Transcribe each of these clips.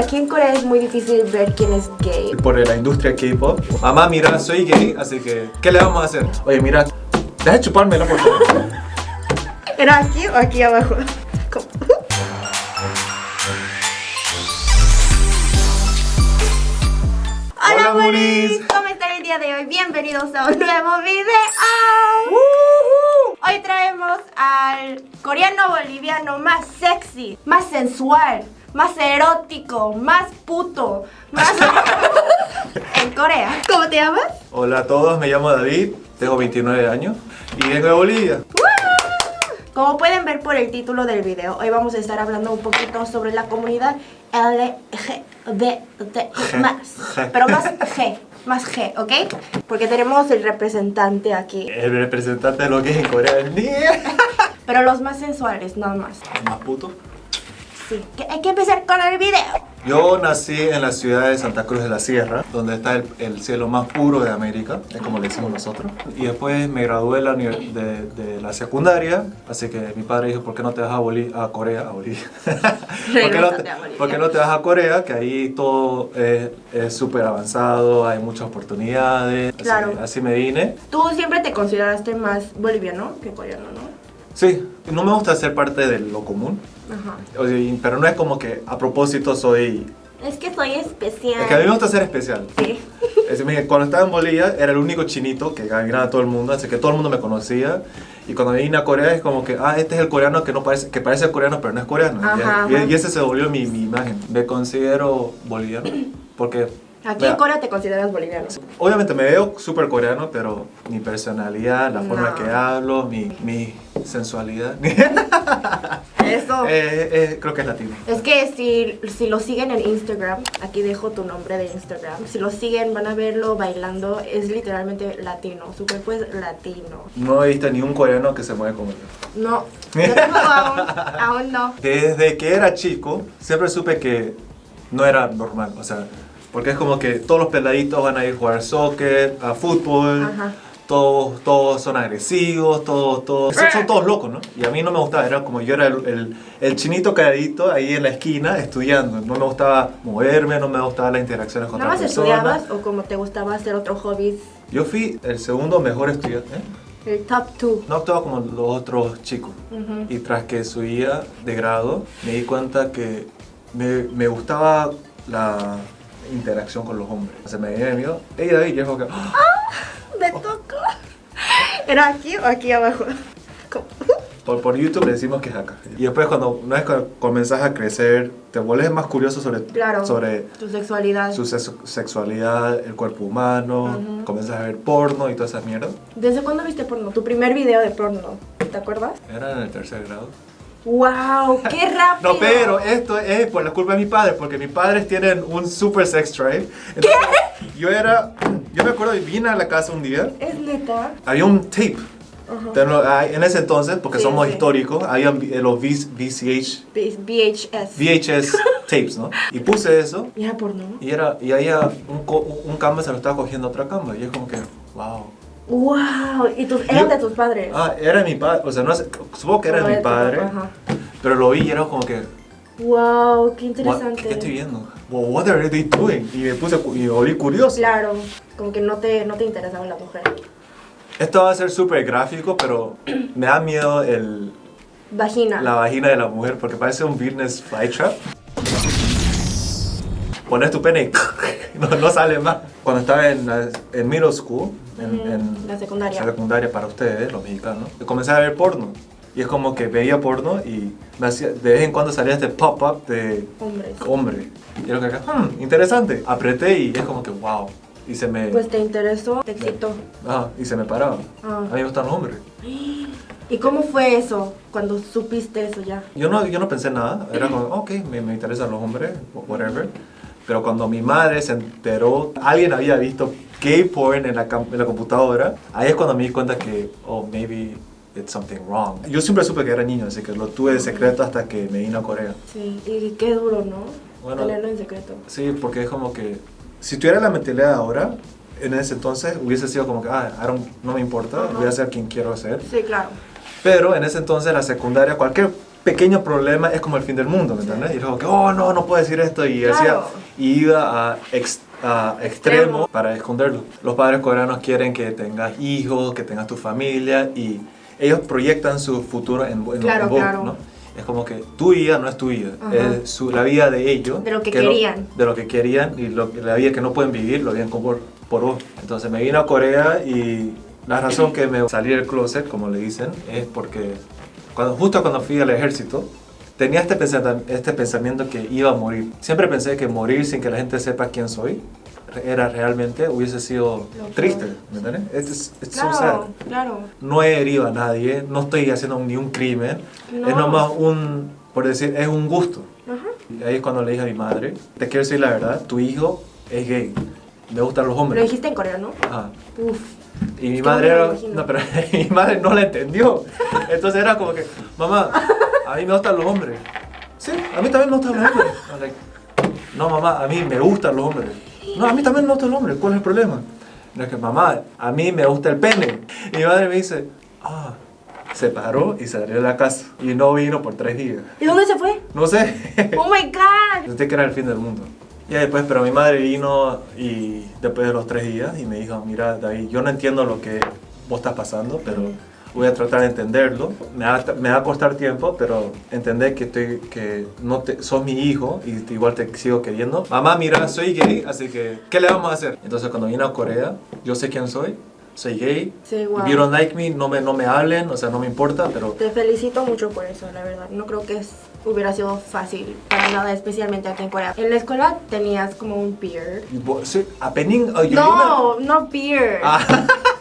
aquí en Corea es muy difícil ver quién es gay. Por la industria K-pop. Mamá, mira, soy gay, así que, ¿qué le vamos a hacer? Oye, mira, deja de chupármela, por favor. ¿Era aquí o aquí abajo? ¿Cómo? Hola. Buris. ¿Cómo están el día de hoy? Bienvenidos a un nuevo video. Hoy traemos al coreano boliviano más sexy, más sensual, más erótico, más puto, más en Corea. ¿Cómo te llamas? Hola a todos, me llamo David, tengo 29 años y vengo de Bolivia. Como pueden ver por el título del video, hoy vamos a estar hablando un poquito sobre la comunidad LGBT más, pero más G, más G, ¿ok? Porque tenemos el representante aquí, El representante de lo que es en Corea del día. pero los más sensuales, nada más. Más puto. Sí, hay que empezar con el video. Yo nací en la ciudad de Santa Cruz de la Sierra, donde está el, el cielo más puro de América, es como le decimos nosotros. Y después me gradué de la, uni- de, de la secundaria, así que mi padre dijo, ¿por qué no te vas a, Boli- a Corea? A Bolivia. ¿Por, qué no te, a Bolivia. por qué no te vas a Corea? Que ahí todo es es súper avanzado, hay muchas oportunidades. Así- Claro. así me vine. Tú siempre te consideraste más boliviano que coreano, ¿no? Sí, no me gusta ser parte de lo común, Ajá. o sea, pero no es como que a propósito soy... Es que soy especial. Es que a mí me gusta ser especial. Sí. Es decir, mire, cuando estaba en Bolivia era el único chinito que ganaba a todo el mundo, así que todo el mundo me conocía. Y cuando vine a Corea es como que, ah, este es el coreano que, no parece, que parece coreano, pero no es coreano. Ajá, y, ajá. y ese se volvió mi, mi imagen. Me considero boliviano porque... Aquí vea, en Corea te consideras boliviano. Obviamente me veo súper coreano, pero mi personalidad, la forma No. que hablo, mi, mi sensualidad, Eso. eh, eh, creo que es latino. Es que si, si lo siguen en Instagram, aquí dejo tu nombre de Instagram, si lo siguen van a verlo bailando, es literalmente latino, su cuerpo es latino. No he visto ni un coreano que se mueve como yo. No, yo tampoco aún, aún no. Desde que era chico, siempre supe que no era normal, o sea, porque es como que todos los peladitos van a ir a jugar soccer, a fútbol, Ajá. todos, todos son agresivos, todos, todos, son, todos locos, ¿no? Y a mí no me gustaba, era como yo era el, el, el chinito calladito ahí en la esquina estudiando, no me gustaba moverme, no me gustaban las interacciones con ¿Nada más estudiabas o como te gustaba hacer otro hobby? Yo fui el segundo mejor estudiante, ¿eh? El top 2. no actuaba como los otros chicos. Y tras que subía de grado, me di cuenta que me, me gustaba la interacción con los hombres. O sea, me venía miedo. Hey David, yo es que... ¡ah! Me tocó. ¿Era aquí o aquí abajo? ¿Cómo? Por, por YouTube le decimos que es acá. Y después cuando una vez que comenzás a crecer, te vuelves más curioso sobre, Claro. sobre Tu sexualidad. su sex- sexualidad, el cuerpo humano, Ujú. comienzas a ver porno y toda esa mierda. ¿Desde cuándo viste porno? Tu primer video de porno, ¿te acuerdas? Era en el tercer grado. ¡Wow! ¡Qué rápido! No, pero esto es por la culpa de mi padre, porque mis padres tienen un super sex drive. Entonces, Yo era, yo me acuerdo, vine a la casa un día, ¿Es neta? había un tape. Pero, ah, En ese entonces, porque Sí, somos sí. históricos, había los V- VCH, V- VHS. VHS tapes, ¿no? Y puse eso, ¿Y era porno? y era, y había un, co- un cama se lo estaba cogiendo a otra cama, y es como que, wow. ¡Wow! ¿Y tus, eran de tus padres? Ah, era mi padre, o sea, no sé, supongo que era ¿O mi padre, papá? Pero lo vi y era como que, ¡Wow! ¡Qué interesante! ¿Qué estoy viendo? Well, what are they doing? Y me puse y me volví curioso. Claro, como que no te, no te interesaba la mujer. Esto va a ser súper gráfico, pero me da miedo el, Vagina. la vagina de la mujer porque parece un business flytrap. Pones tu pene y no, no sale más. Cuando estaba en, en middle school, en, Ujú, en la secundaria. secundaria para ustedes, los mexicanos, comencé a ver porno. Y es como que veía porno y me hacía, de vez en cuando salía este pop-up de Hombres. hombre. Y era como que, hmm, interesante. Apreté y es como que, wow. Y se me... Pues te interesó, te excitó. Ah, y se me paraba. Ah. A mí me gustan los hombres. ¿Y cómo fue eso cuando supiste eso ya? Yo no, yo no pensé nada. Era como, ok, me, me interesan los hombres, whatever. Pero cuando mi madre se enteró, alguien había visto gay porn en la, en la computadora, ahí es cuando me di cuenta que, oh, maybe it's something wrong. Yo siempre supe que era niño, así que lo tuve de secreto hasta que me vine a Corea. Sí, y qué duro, ¿no? Bueno. Tenerlo en secreto. Sí, porque es como que, si tuviera la mentalidad ahora, en ese entonces hubiese sido como que, ah, I don't- no me importa, Ajá. voy a ser quien quiero ser. Sí, claro. Pero en ese entonces, la secundaria, cualquier pequeño problema es como el fin del mundo, ¿me entiendes? Y luego que, oh, no, no puedo decir esto. Y, Claro. hacía, y iba a, ex- a Extremo. para esconderlo. Los padres coreanos quieren que tengas hijos, que tengas tu familia y ellos proyectan su futuro en, en, Claro, en vos, claro. ¿no? Es como que tu vida no es tu vida, Ajá. es su- la vida de ellos. De lo que no- querían. de lo que querían y lo, la vida que no pueden vivir, lo viven por, por vos. Entonces me vine a Corea y la razón que me salí del closet, como le dicen, es porque cuando, justo cuando fui al ejército, tenía este, pensata- este pensamiento que iba a morir. Siempre pensé que morir sin que la gente sepa quién soy era realmente, hubiese sido Lo triste, ¿me entiendes? Sad. Claro, claro. No he herido a nadie, no estoy haciendo ni un crimen, No. es nomás un, por decir, es un gusto. Ajá. Y ahí es cuando le dije a mi madre, te quiero decir la verdad, tu hijo es gay, le gustan los Lo hombres. dijiste en coreano. Ajá. Uf. Y mi Es madre lo no, pero mi madre no la entendió. Entonces era como que, mamá, a mí me gustan los hombres. Sí, a mí también me gustan los hombres. Like, no, mamá, a mí me gustan los hombres. No, a mí también me gustan los hombres. ¿Cuál es el problema? Es que, mamá, a mí me gusta el pene. Y mi madre me dice, ah, se paró y salió de la casa. Y no vino por tres días. ¿Y dónde se fue? No sé. Oh my god. Pensé que era el fin del mundo. Y después, pero mi madre vino y después de los tres días y me dijo, mira, David, yo no entiendo lo que vos estás pasando, pero voy a tratar de entenderlo. Me va, a- me va a costar tiempo, pero entender que, estoy, que no te, sos mi hijo y igual te sigo queriendo. Mamá, mira, soy gay, así que, ¿qué le vamos a hacer? Entonces, cuando vine a Corea, yo sé quién soy, soy gay. Sí, wow. If you don't like me, no me, no me hablen, o sea, no me importa, pero Te felicito mucho por eso, la verdad. No creo que es- hubiera sido fácil para nada, especialmente aquí en Corea. En la escuela tenías como un vos- sí, apening, oh, No, no beard. Ah.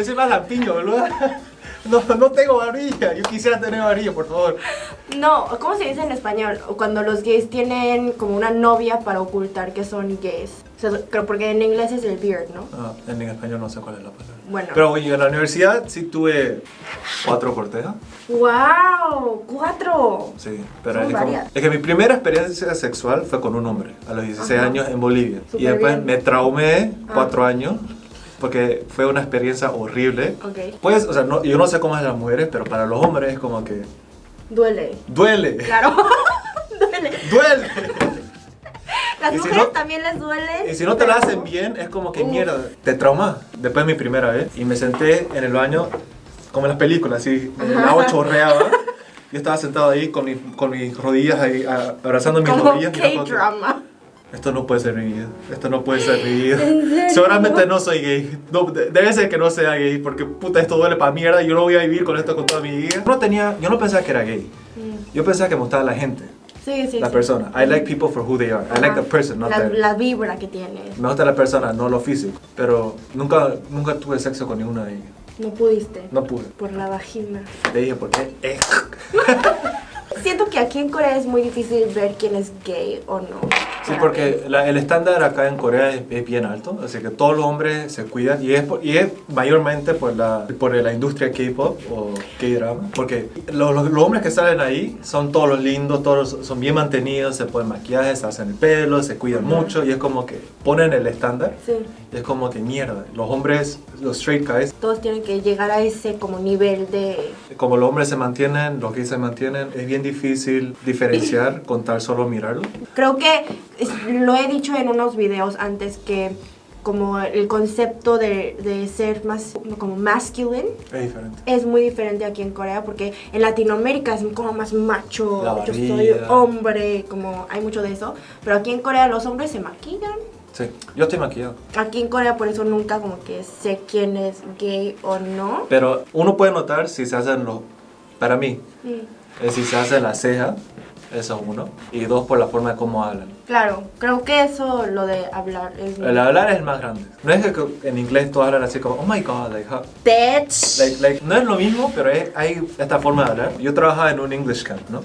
Yo soy más lampiño, boludo. No, no tengo barbilla. Yo quisiera tener barbilla, por favor. No, ¿cómo se dice en español? Cuando los gays tienen como una novia para ocultar que son gays. O sea, creo porque en inglés es el beard, ¿no? Ah, en español no sé cuál es la palabra. Bueno. Pero oye, en la universidad sí tuve cuatro cortejas. ¡Wow! ¡Cuatro! Sí, pero es, como- es que mi primera experiencia sexual fue con un hombre a los 16 Ajá. años en Bolivia. y Súper después bien. me traumé Ah. cuatro años porque fue una experiencia horrible. Ok. Pues, o sea, no- yo no sé cómo es las mujeres, pero para los hombres es como que Duele. duele. Claro. Duele. Duele. Las Y si mujeres no- también les duele. Y si no te la hacen bien, es como que Uf. mierda, te trauma. Después mi primera vez, y me senté en el baño, como en las películas, así, el agua chorreaba. Yo estaba sentado ahí con, mi- con mis rodillas ahí, abrazando mis Como rodillas. como K-drama. Esto no puede ser mi vida, esto no puede ser mi vida. Seguramente no soy gay. No, de- debe ser que no sea gay, porque puta, esto duele para mierda yo no voy a vivir con esto con toda mi vida. Yo no, tenía, yo no pensaba que era gay. Yo pensaba que me gustaba la gente, Sí, sí. la sí. persona. I like people for who they are. I like the person, not la, la vibra que tienes. Me gusta la persona, no lo físico. Pero nunca, nunca tuve sexo con ninguna de ellas. No pudiste. No pude. Por la vagina. Le dije, ¿por qué? Siento que aquí en Corea es muy difícil ver quién es gay o no. Sí, porque la- el estándar acá en Corea es, es bien alto, así que todos los hombres se cuidan y es, por- y es mayormente por la, por la industria K-pop o K-drama, porque los, los- los hombres que salen ahí son todos los lindos, todos son bien mantenidos, se ponen maquillaje, se hacen el pelo, se cuidan mucho y es como que ponen el estándar Sí. y es como que mierda, los hombres, los straight guys, Todos tienen que llegar a ese como nivel de... como los hombres se mantienen, los gays se mantienen, es bien difícil diferenciar con tal solo mirarlo. Creo que lo he dicho en unos videos antes que como el concepto de, de ser más como masculine Es diferente. es muy diferente aquí en Corea porque en Latinoamérica es como más macho, La yo soy hombre, como hay mucho de eso, pero aquí en Corea los hombres se maquillan. Sí, yo estoy maquillado. Aquí en Corea por eso nunca como que sé quién es gay o no. Pero uno puede notar si se hacen los... Para mí, Mm, es si se hace la ceja, eso es uno. Y dos, por la forma de cómo hablan. Claro, creo que eso lo de hablar es El hablar es el más grande. No es que en inglés todos hablan así como, oh my god, like, how-" like, like, no es lo mismo, pero es- hay esta forma de hablar. Yo trabajaba en un English camp, ¿no?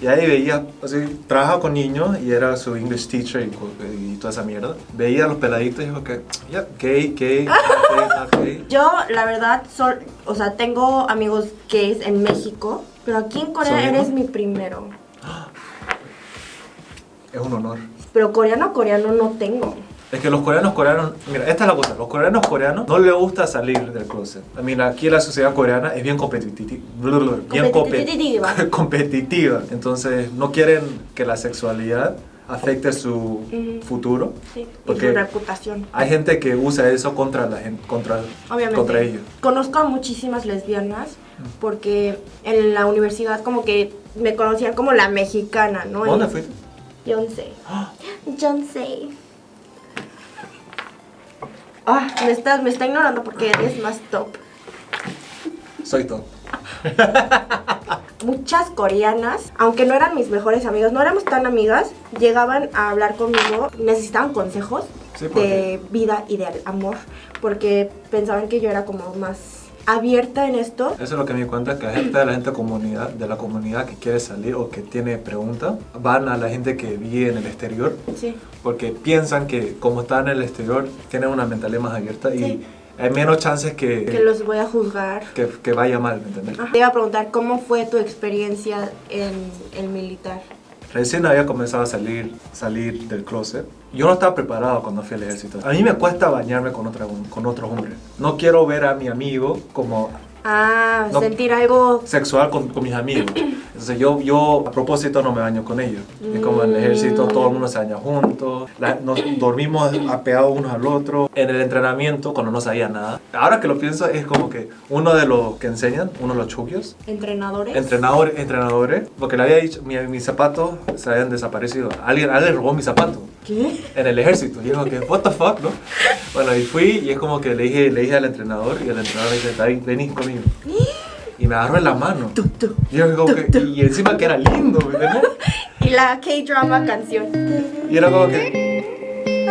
Y ahí veía, así, trabajaba con niños y era su English teacher y, y toda esa mierda. Veía a los peladitos y dijo que, ya, gay, gay, gay. Yo, la verdad, sol, o sea, tengo amigos gays en México, pero aquí en Corea ¿Son eres mi primero. Es un honor. Pero coreano, coreano no tengo. Es que los coreanos coreanos, mira, esta es la cosa, los coreanos coreanos no les gusta salir del closet. Mira, aquí la sociedad coreana es bien competitiva, bien Competitiva. compe- competitiva. Entonces no quieren que la sexualidad afecte su futuro. Sí, y Porque su reputación. hay gente que usa eso contra la gente, contra, Obviamente. contra ellos. Conozco a muchísimas lesbianas porque en la universidad como que me conocían como la mexicana, ¿no? ¿Dónde Y- fuiste? Beyoncé. Beyoncé. Ah, me está, me está ignorando porque eres más top. Soy todo. Muchas coreanas, aunque no eran mis mejores amigas, no éramos tan amigas, llegaban a hablar conmigo, necesitaban consejos Sí, ¿por de vida y de amor, porque pensaban que yo era como más abierta en esto. Eso es lo que me di cuenta, que la gente de la gente comunidad, de la comunidad que quiere salir o que tiene preguntas, van a la gente que vive en el exterior Sí. porque piensan que como están en el exterior tienen una mentalidad más abierta y Sí. hay menos chances que, Que los voy a juzgar. que, que vaya mal, ¿me entiendes? Te iba a preguntar cómo fue tu experiencia en el militar. Recién había comenzado a salir, salir del closet. Yo no estaba preparado cuando fui al ejército. A mí me cuesta bañarme con, otra, con otros hombres. No quiero ver a mi amigo como Ah, No. sentir algo. sexual con, con mis amigos. Entonces yo, yo a propósito no me baño con ellos. Es como en el ejército todo el mundo se baña juntos, nos dormimos apegados unos al otro. En el entrenamiento, cuando no sabía nada. Ahora que lo pienso, es como que uno de los que enseñan, uno de los chugios, Entrenadores. entrenadores, entrenadores, porque le había dicho, mi- mis zapatos se habían desaparecido. Alguien, alguien robó mis zapatos ¿Qué? en el ejército. Y yo como que, what the fuck, ¿no? Bueno, y fui y es como que le dije, le dije al entrenador y el entrenador me dice, David, vení conmigo. Y me agarró en la mano. Y yo como que, y encima que era lindo, ¿me entiendes? Y la K-drama canción. Y era como que...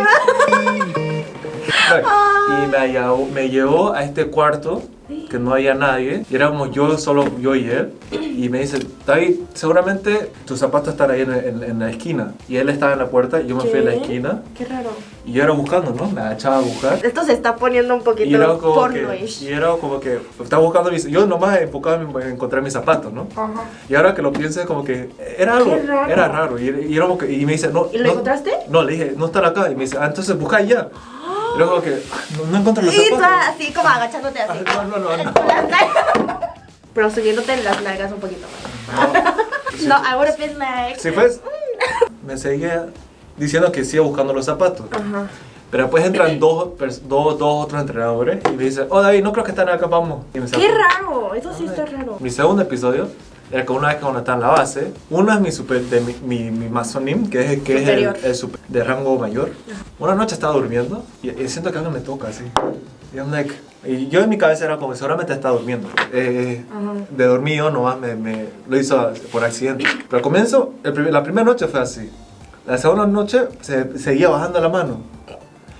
y me llevó, me llevó a este cuarto que no había nadie. Y éramos yo, solo yo y él. Y me dice, David, seguramente tus zapatos están ahí en, en- en la esquina. Y él estaba en la puerta y yo me fui a la ¿Qué? esquina. Qué raro. Y yo era buscando, ¿no? Me agachaba a buscar. Esto se está poniendo un Y poquito era como que, y era como que estaba buscando mis, yo nomás enfocaba en en encontrar mis zapatos, ¿no? Ajá. Y ahora que lo pienso es como que era algo, Qué raro. era raro. Y, y era como que- y me dice, no. ¿Y lo no- encontraste? No, le dije, no están acá. Y me dice, ah, entonces busca ya. Luego que, "Ah, no, no encuentro los Y tú zapatos. así como agachándote así. Ah, no, no, no, no. Las nalgas. Pero subiéndote las nalgas un poquito más. No, I would have been like. Si pues, me seguía diciendo que siga buscando los zapatos. Ajá. Pero después entran dos, dos, dos otros entrenadores y me dicen, oh David, no creo que están acá, vamos. Y me Qué sacan. raro. Eso sí está raro. Mi segundo episodio una vez que uno está en la base, uno es mi, super, de mi, mi, mi masonim, que es, que es el, el super- de rango mayor. Una noche estaba durmiendo y, y siento que algo me toca así. Y, I'm like- y yo en mi cabeza era como, seguramente está durmiendo. Eh, Ajá. de dormido nomás me, me lo hizo por accidente. Pero al comienzo, el la primera noche fue así. La segunda noche se seguía bajando la mano.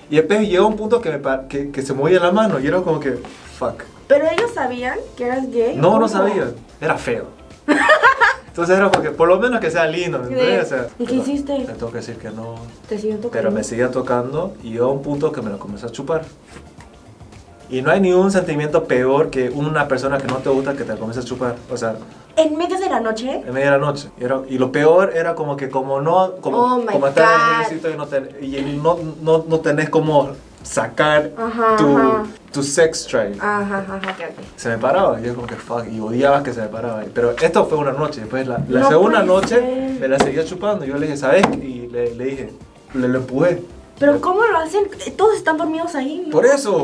Y después llegó un punto que, me, que, que se movía la mano y era como que, fuck. Pero ellos sabían que eras gay. No, no sabía. Era feo. Entonces era como que, por lo menos que sea lindo. ¿me entiendes? O sea, ¿Y qué hiciste? Le tengo que decir que no. Te siguió tocando. Pero me seguía tocando y llegó a un punto que me lo comenzó a chupar. Y no hay ningún sentimiento peor que una persona que no te gusta que te comience a chupar. O sea, En medio de la noche. en media de la noche. Y, era- y lo peor era como que como no, como, Oh my como estar en el God. y no, y no, no, no tenés como sacar Ajá, tu, ajá. tu sex drive. Ajá, ajá, ok, ok. Se me paraba, yo como que fuck, y odiaba que se me paraba. Pero esto fue una noche, después la, la No segunda noche ser. me la seguía chupando. Yo le dije, ¿sabes? Y le, le dije, le lo empujé. Pero ¿cómo lo hacen? Todos están dormidos ahí. ¿no? Por eso,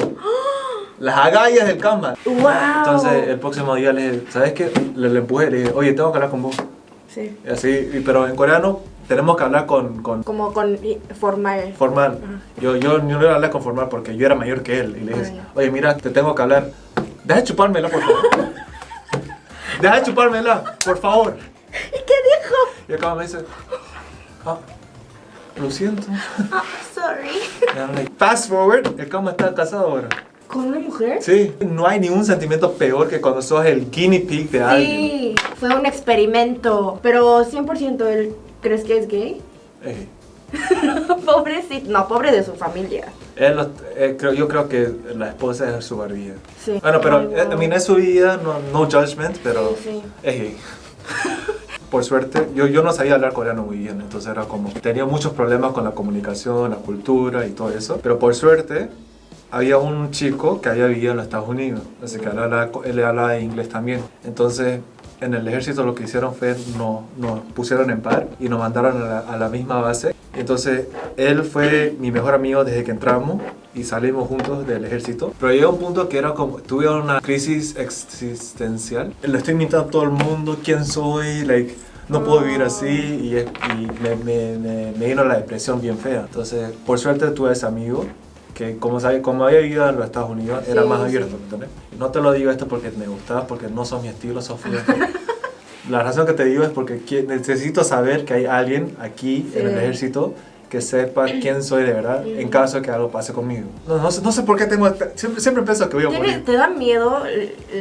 las agallas del cama. Wow. Entonces el próximo día le dije, ¿sabes qué? Le, le empujé, le dije, oye, tengo que hablar con vos. Sí. Y así, pero en coreano tenemos que hablar con, con Como con formal. formal. Yo, yo no le hablé con formal porque yo era mayor que él. Y le dije, Ah, oye, mira, te tengo que hablar. Deja de chupármela, por favor. Deja de chupármela, por favor. ¿Y qué dijo? Y acá me dice, ah, lo siento. Ah, sorry. Y I'm like, Fast forward, el cama está casado ahora. ¿Con una mujer? Sí, no hay ningún sentimiento peor que cuando sos el guinea pig de alguien. Sí, fue un experimento. Pero 100% él, ¿crees que es gay? Eh, Pobrecito. No, pobre de su familia. él lo- eh, yo creo que la esposa es su barbilla. Sí. Bueno, pero Ay, eh, wow. I mean, es su vida, no, no judgment, pero Sí, sí. es gay. por suerte, yo, yo no sabía hablar coreano muy bien, entonces era como, tenía muchos problemas con la comunicación, la cultura y todo eso, pero por suerte había un chico que había vivido en los Estados Unidos, así que él hablaba, él hablaba inglés también. Entonces, en el ejército lo que hicieron fue nos, nos pusieron en par y nos mandaron a la, a la misma base. Entonces, él fue mi mejor amigo desde que entramos y salimos juntos del ejército. Pero llegó un punto que era como, tuve una crisis existencial. Le estoy mintiendo a todo el mundo quién soy, like, no puedo vivir así y, y me, me, me, me vino la depresión bien fea. Entonces, por suerte tuve ese amigo que como, sabe, como había vivido en los Estados Unidos, era Sí, más sí. abierto, ¿me entiendes? No te lo digo esto porque me gustabas, porque no son mi estilo, Sofía. La razón que te digo es porque necesito saber que hay alguien aquí en el Sí. ejército que sepa quién soy de verdad en caso de que algo pase conmigo. No, no, sé, no sé por qué tengo... Siempre, siempre pienso que voy a ¿Tiene- morir. ¿Te da miedo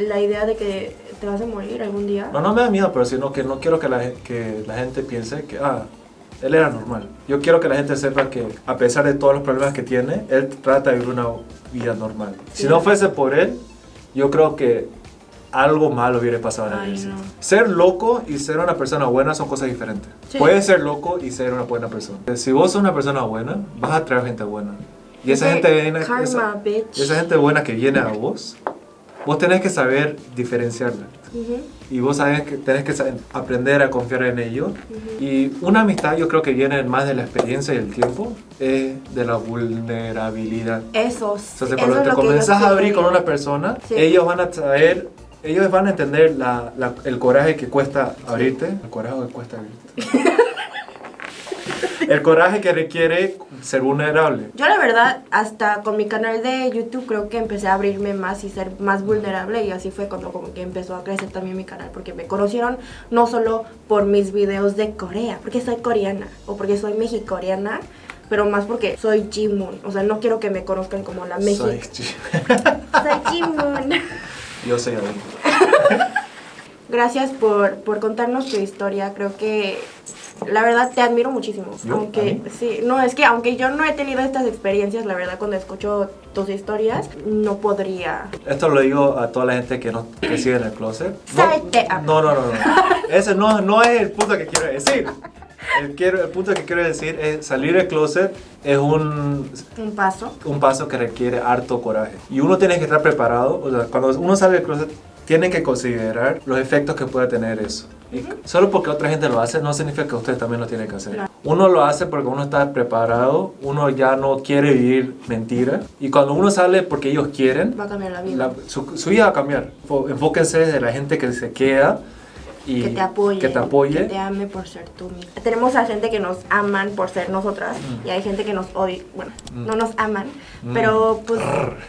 la idea de que te vas a morir algún día? No, no me da miedo, pero sino que no quiero que la, que la gente piense que, ah, él era normal. Yo quiero que la gente sepa que, a pesar de todos los problemas que tiene, él trata de vivir una vida normal. Si Sí. no fuese por él, yo creo que algo malo hubiera pasado en Ay, ejército. no. Ser loco y ser una persona buena son cosas diferentes. Sí. Puedes ser loco y ser una buena persona. Si vos sos una persona buena, vas a traer gente buena. Y esa gente viene... karma, esa- esa gente buena que viene a vos, vos tenés que saber diferenciarla. Ujú. Y vos sabes que tenés que aprender a confiar en ellos. Y una amistad yo creo que viene más de la experiencia y el tiempo, es de la vulnerabilidad. Esos. Entonces eso cuando es te comenzás a abrir con una persona, Sí. ellos van a saber, ellos van a entender la- la- el coraje que cuesta abrirte. El coraje que cuesta abrirte. el coraje que requiere ser vulnerable. Yo la verdad, hasta con mi canal de YouTube creo que empecé a abrirme más y ser más vulnerable y así fue cuando como que empezó a crecer también mi canal porque me conocieron no solo por mis videos de Corea, porque soy coreana o porque soy mexicoreana, pero más porque soy Jimun, o sea, no quiero que me conozcan como la Soy- mexicana. Soy Jimun. yo soy. Gracias por, por contarnos tu historia. Creo que la verdad te admiro muchísimo. ¿Yo? ¿A Aunque sí, no es que aunque yo no he tenido estas experiencias, la verdad cuando escucho tus historias no podría. Esto lo digo a toda la gente que, no, que sigue en el closet. No, no, no, no, no. Ese no, no es el punto que quiero decir. El, quiero, el punto que quiero decir es salir del closet es un, Un paso. un paso que requiere harto coraje. Y uno tiene que estar preparado. O sea, cuando uno sale del closet, tiene que considerar los efectos que puede tener eso. Y solo porque otra gente lo hace, no significa que usted también lo tiene que hacer. Claro. Uno lo hace porque uno está preparado, uno ya no quiere vivir mentira. Y cuando uno sale porque ellos quieren, Va a cambiar la vida. la- su, su vida va a cambiar. Enfóquense de la gente que se queda y que te apoye. que te apoye. Que te ame por ser tú misma. Tenemos a gente que nos aman por ser nosotras y hay gente que nos odia. Bueno, Mm. no nos aman, Mm. pero pues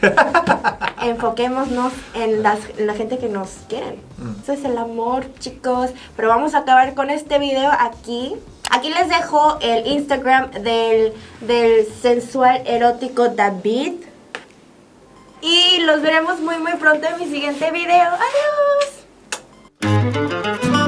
enfoquémonos en, las, en la gente que nos quieren. Mm. Eso es el amor, chicos. Pero vamos a acabar con este video aquí. Aquí les dejo el Instagram del, del sensual erótico David. Y los veremos muy muy pronto en mi siguiente video. Adiós thank you.